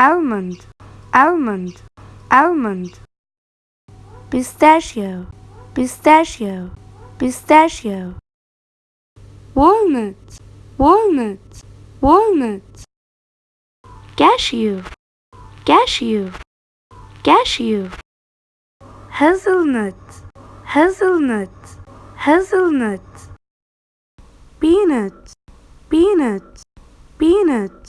almond. Almond. Almond. Pistachio. Pistachio. Pistachio. Walnut. Walnut. Walnut. Cashew. Cashew. Cashew. Hazelnut. Hazelnut. Hazelnut. Peanut. Peanut. Peanut.